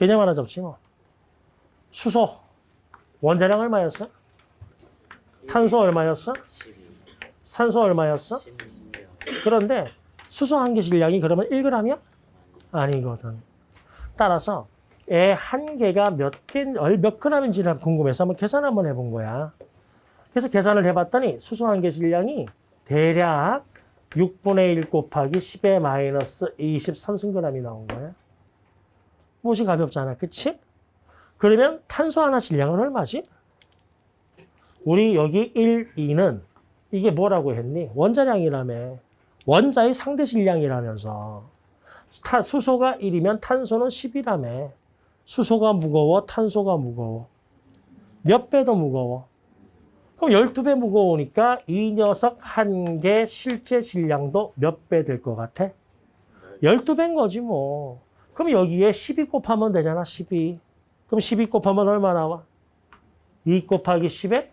개념 하나 잡지 뭐. 수소. 원자량 얼마였어? 탄소 얼마였어? 12, 산소 얼마였어? 16, 그런데 수소 한 개 질량이 그러면 1g이야? 아니거든. 따라서 애 한 개가 몇 개, 얼- 몇 g인지 궁금해서 한번 계산 한번 해본 거야. 그래서 계산을 해봤더니 수소 한 개 질량이 대략 6분의 1 곱하기 10의 마이너스 23승g이 나온 거야. 무시 가볍잖아. 그치? 그러면 탄소 하나 질량은 얼마지? 우리 여기 1, 2는 이게 뭐라고 했니? 원자량이라며. 원자의 상대 질량이라면서. 타- 수소가 1이면 탄소는 10이라며. 수소가 무거워, 탄소가 무거워. 몇 배 더 무거워? 그럼 12배 무거우니까 이 녀석 한 개 실제 질량도 몇 배 될 것 같아? 12배인 거지 뭐. 그럼 여기에 12 곱하면 되잖아, 12. 그럼 12 곱하면 얼마 나와? 2 곱하기 10에?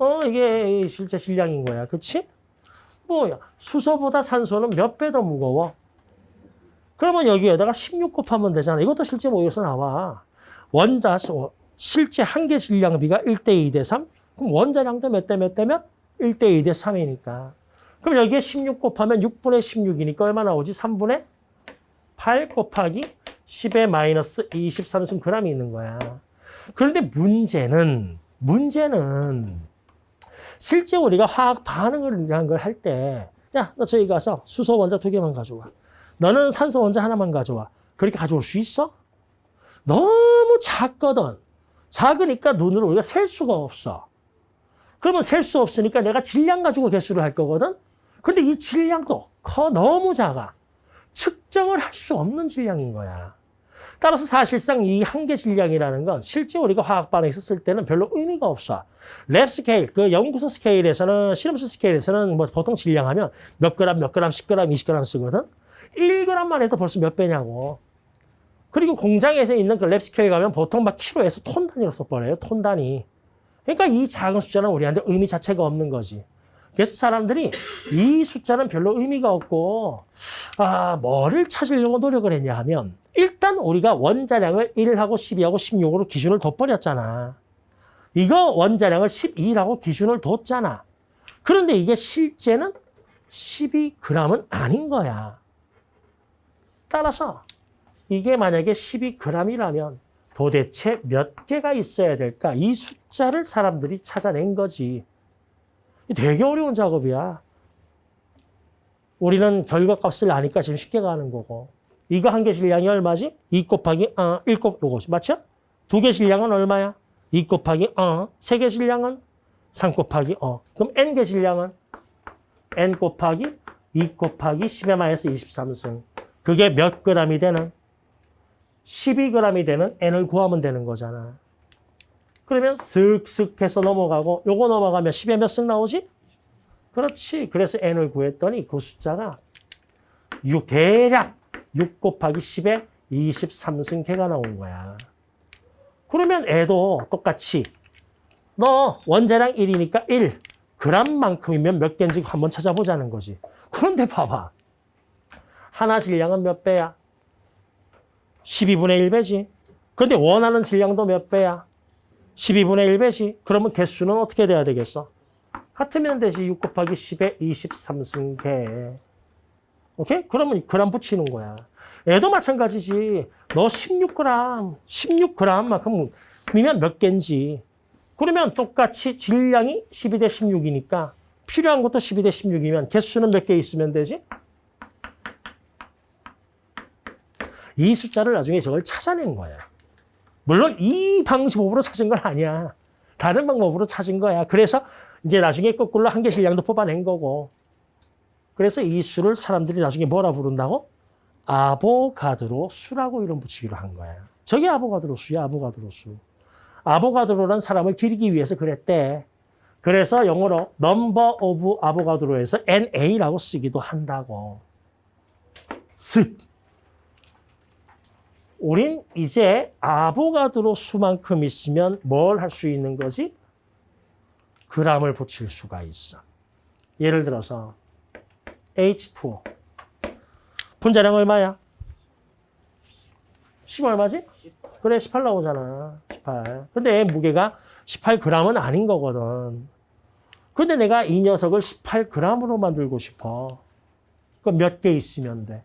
어, 이게 실제 질량인 거야. 그치? 뭐야? 수소보다 산소는 몇 배 더 무거워? 그러면 여기에다가 16 곱하면 되잖아. 이것도 실제 모여서 나와. 원자, 어, 실제 한 개 질량비가 1대 2 대 3? 그럼 원자량도 몇 대 몇 대 몇? 1대 2 대 3이니까. 그럼 여기에 16 곱하면 6분의 16이니까 얼마 나오지? 3분의 8 곱하기 10의 마이너스 23승 g이 있는 거야. 그런데 문제는, 문제는 실제 우리가 화학 반응을 이런 걸할 때, 야, 너 저기 가서 수소 원자 두 개만 가져와. 너는 산소 원자 하나만 가져와. 그렇게 가져올 수 있어? 너무 작거든. 작으니까 눈으로 우리가 셀 수가 없어. 그러면 셀 수 없으니까 내가 질량 가지고 개수를 할 거거든. 근데 이 질량도 커 너무 작아. 측정을 할 수 없는 질량인 거야. 따라서 사실상 이 한계 질량이라는 건 실제 우리가 화학 반응에서 쓸 때는 별로 의미가 없어. lab scale, 그 연구소 스케일에서는 실험실 스케일에서는 뭐 보통 질량하면 몇 그램, 몇 그램, 10g, 20g 쓰거든. 1g만 해도 벌써 몇 배냐고. 그리고 공장에서 있는 그 lab scale 가면 보통 막 키로에서 톤 단위로 써버려요. 톤 단위. 그러니까 이 작은 숫자는 우리한테 의미 자체가 없는 거지. 그래서 사람들이 이 숫자는 별로 의미가 없고 아 뭐를 찾으려고 노력을 했냐 하면 일단 우리가 원자량을 1하고 12하고 16으로 기준을 둬버렸잖아. 이거 원자량을 12라고 기준을 뒀잖아. 그런데 이게 실제는 12g은 아닌 거야. 따라서 이게 만약에 12g이라면 도대체 몇 개가 있어야 될까? 이 숫자를 사람들이 찾아낸 거지. 되게 어려운 작업이야. 우리는 결과값을 아니까 지금 쉽게 가는 거고. 이거 한 개 질량이 얼마지? 2 곱하기 어, 1 곱, 요거지. 맞죠? 두 개 질량은 얼마야? 2 곱하기 어, 세 개 질량은 3 곱하기 어. 그럼 n 개 질량은 n 곱하기 2 곱하기 10의 마이너스 23승. 그게 몇 g이 되는? 12g이 되는 n을 구하면 되는 거잖아. 그러면 슥슥 해서 넘어가고 요거 넘어가면 10에 몇승 나오지? 그렇지. 그래서 n을 구했더니 그 숫자가 6, 대략 6 곱하기 10에 23승 개가 나온 거야. 그러면 애도 똑같이 너 원자량 1이니까 1 g만큼이면 몇 개인지 한번 찾아보자는 거지. 그런데 봐봐. 하나 질량은 몇 배야? 12분의 1배지. 그런데 원하는 질량도 몇 배야? 12분의 1배지. 그러면 개수는 어떻게 돼야 되겠어? 같으면 되지. 6 곱하기 10에 23승계. 오케이? 그러면 그람 붙이는 거야. 얘도 마찬가지지. 너 16g, 16g만큼 이면 몇 개인지. 그러면 똑같이 질량이 12 대 16이니까 필요한 것도 12 대 16이면 개수는 몇 개 있으면 되지? 이 숫자를 나중에 저걸 찾아낸 거야. 물론 이 방법으로 찾은 건 아니야. 다른 방법으로 찾은 거야. 그래서 이제 나중에 거꾸로 한개 질량도 뽑아낸 거고. 그래서 이 수를 사람들이 나중에 뭐라 부른다고? 아보가드로 수라고 이름 붙이기로 한 거야. 저게 아보가드로 수야, 아보가드로 수. 아보가드로란 사람을 기리기 위해서 그랬대. 그래서 영어로 number of 아보가드로에서 NA라고 쓰기도 한다고. 습. 우린 이제 아보가드로 수만큼 있으면 뭘 할 수 있는 거지? 그람을 붙일 수가 있어. 예를 들어서 H2O. 분자량 얼마야? 10 얼마지? 그래 18 나오잖아. 18. 근데 무게가 18g은 아닌 거거든. 근데 내가 이 녀석을 18g으로 만들고 싶어. 그럼 몇 개 있으면 돼?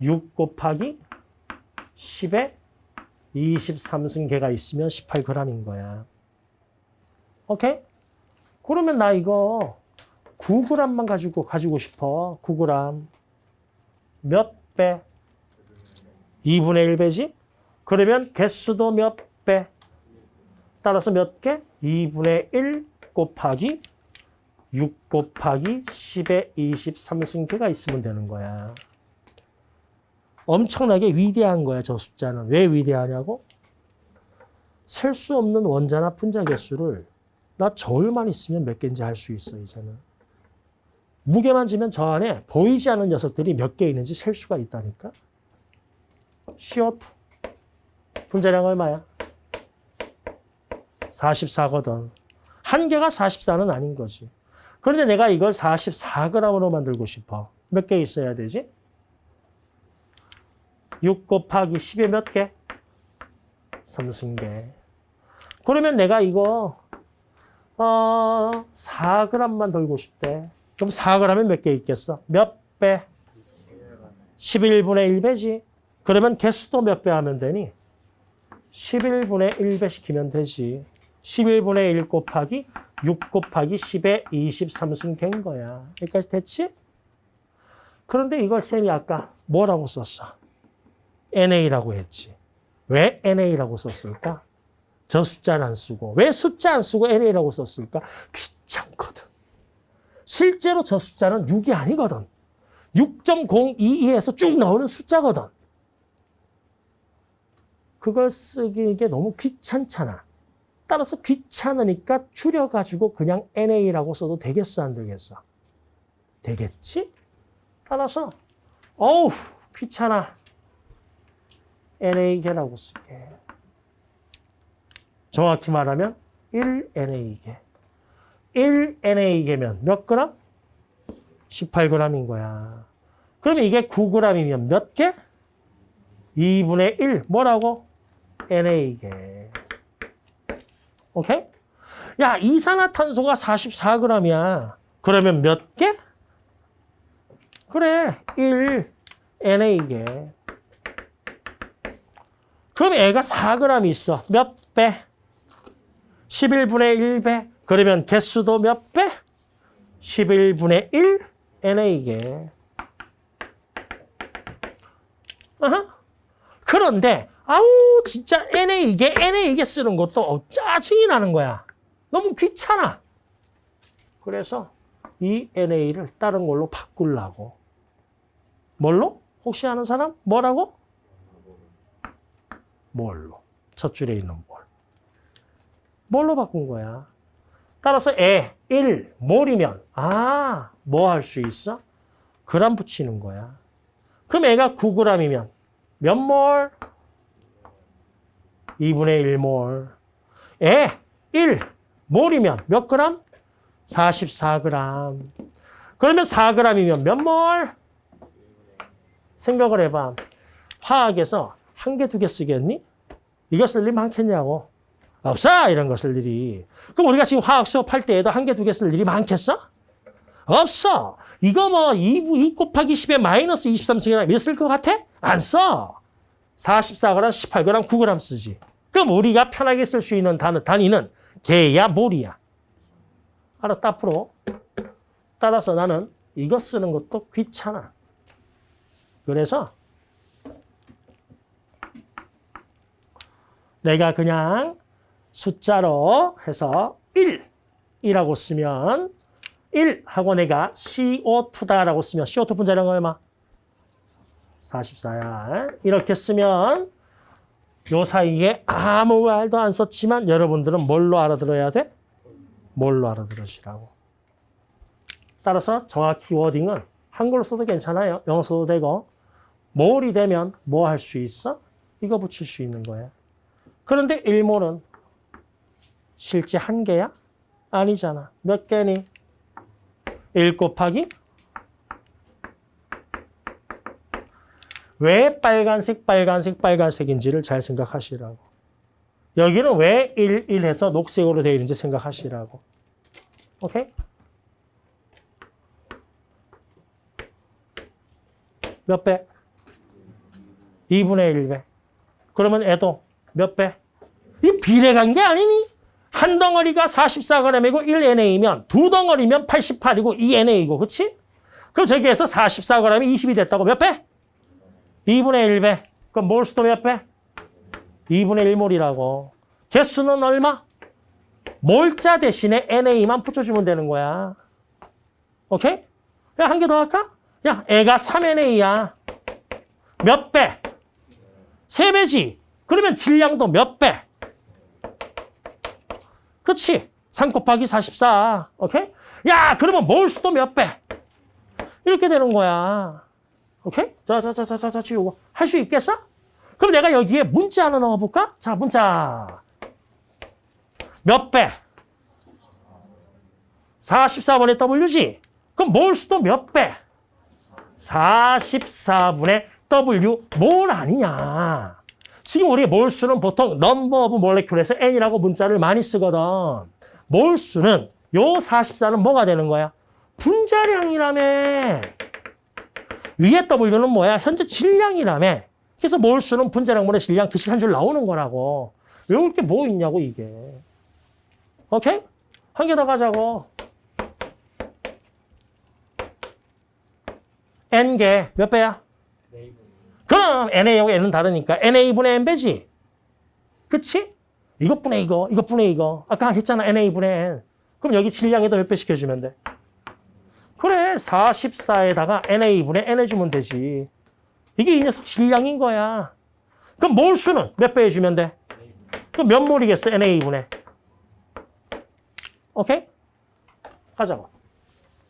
6 곱하기 10에 23승계가 있으면 18g인 거야. 오케이? 그러면 나 이거 9g만 가지고 가지고 싶어. 9g. 몇 배? 2분의 1배지? 그러면 개수도 몇 배? 따라서 몇 개? 2분의 1 곱하기 6 곱하기 10의 23승계가 있으면 되는 거야. 엄청나게 위대한 거야, 저 숫자는. 왜 위대하냐고? 셀 수 없는 원자나 분자 개수를 나 저울만 있으면 몇 개인지 알 수 있어, 이제는. 무게만 지면 저 안에 보이지 않는 녀석들이 몇 개 있는지 셀 수가 있다니까. CO2. 분자량 얼마야? 44거든. 한 개가 44는 아닌 거지. 그런데 내가 이걸 44g으로 만들고 싶어. 몇 개 있어야 되지? 6 곱하기 10에 몇 개? 3승계. 그러면 내가 이거 어 4g만 들고 싶대. 그럼 4g에 몇 개 있겠어? 몇 배? 11분의 1배지. 그러면 개수도 몇 배 하면 되니? 11분의 1배 시키면 되지. 11분의 1 곱하기 6 곱하기 10의 23승계인 거야. 여기까지 됐지? 그런데 이걸 쌤이 아까 뭐라고 썼어? NA라고 했지. 왜 NA라고 썼을까? 저 숫자는 안 쓰고. 왜 숫자 안 쓰고 NA라고 썼을까? 귀찮거든. 실제로 저 숫자는 6이 아니거든. 6.022에서 쭉 나오는 숫자거든. 그걸 쓰기 게 너무 귀찮잖아. 따라서 귀찮으니까 줄여가지고 그냥 NA라고 써도 되겠어, 안 되겠어? 되겠지? 따라서, 어우, 귀찮아. NA계라고 쓸게. 정확히 말하면 1NA계. 1NA계면 몇 그램? 18g인 거야. 그러면 이게 9g이면 몇 개? 2분의 1. 뭐라고? NA계. 오케이? 야, 이산화탄소가 44g이야. 그러면 몇 개? 그래, 1 NA계. 그럼 애가 4g 있어. 몇 배? 11분의 1배. 그러면 개수도 몇 배? 11분의 1 NA계. 어허. 그런데 아우 진짜 NA계 NA계 쓰는 것도 어, 짜증이 나는 거야. 너무 귀찮아. 그래서 이 NA를 다른 걸로 바꾸려고. 뭘로? 혹시 아는 사람? 뭐라고? 뭘로? 첫 줄에 있는 뭘. 뭘로 바꾼 거야? 따라서 에, 1, 몰이면 아, 뭐 할 수 있어? 그람 붙이는 거야. 그럼 애가 9g이면 몇 몰? 2분의 1몰. 에, 1, 몰이면 몇 그램? 44g. 그러면 4g이면 몇 몰? 생각을 해봐. 화학에서 한 개, 두 개 쓰겠니? 이거 쓸 일 많겠냐고. 없어, 이런 거 쓸 일이. 그럼 우리가 지금 화학 수업할 때에도 한 개, 두 개 쓸 일이 많겠어? 없어. 이거 뭐 2, 2 곱하기 10에 마이너스 23승이나 몇쓸 것 같아? 안 써. 44g, 18g, 9g 쓰지. 그럼 우리가 편하게 쓸 수 있는 단어, 단위는 개야, 몰이야. 알았다, 앞으로. 따라서 나는 이거 쓰는 것도 귀찮아. 그래서 내가 그냥 숫자로 해서 1 이라고 쓰면 1 하고 내가 CO2다라고 쓰면 CO2 분자량 얼마? 44야. 이렇게 쓰면 요 사이에 아무 말도 안 썼지만 여러분들은 뭘로 알아들어야 돼? 뭘로 알아들으시라고. 따라서 정확히 워딩은 한글로 써도 괜찮아요. 영어 써도 되고. 몰이 되면 뭐 할 수 있어? 이거 붙일 수 있는 거야. 그런데 1몰은 실제 한 개야? 아니잖아. 몇 개니? 1 곱하기 왜 빨간색, 빨간색, 빨간색인지를 잘 생각하시라고. 여기는 왜 1, 1 해서 녹색으로 되어 있는지 생각하시라고. 오케이? 몇 배? 2분의 1배. 그러면 애도 몇 배? 이 비례관계 아니니? 한 덩어리가 44g이고 1NA면 두 덩어리면 88이고 2NA고 그치? 그럼 저기에서 44g이 20이 됐다고 몇 배? 2분의 1배. 그럼 몰수도 몇 배? 2분의 1몰이라고. 개수는 얼마? 몰자 대신에 NA만 붙여주면 되는 거야. 오케이? 야, 한 개 더 할까? 야, 애가 3NA야. 몇 배? 세배지 그러면 질량도 몇 배? 그치? 3 곱하기 44. 오케이? 야, 그러면 몰수도 몇 배? 이렇게 되는 거야. 오케이? 자, 자, 자, 자, 자, 자, 지우고. 할수 있겠어? 그럼 내가 여기에 문자 하나 넣어볼까? 자, 문자. 몇 배? 44분의 W지? 그럼 몰수도 몇 배? 44분의 W 몰 아니냐? 지금 우리 몰수는 보통 number of molecule에서 N이라고 문자를 많이 쓰거든. 몰수는 요 44는 뭐가 되는 거야? 분자량이라며. 위에 W는 뭐야? 현재 질량이라며. 그래서 몰수는 분자량분의 질량 그 식은 줄 나오는 거라고. 외울 게 뭐 있냐고 이게. 오케이? 한 개 더 가자고. N개 몇 배야? 그럼 NA하고 N은 다르니까 NA분의 N배지. 그치? 이것분의 이거, 이것분의 이거. 아까 했잖아, NA분의 N. 그럼 여기 질량에다 몇 배 시켜주면 돼? 그래, 44에다가 NA분의 N 해주면 되지. 이게 이 녀석 질량인 거야. 그럼 몰수는 몇 배 해주면 돼? 그럼 몇 몰이겠어, NA분의. 오케이? 가자고.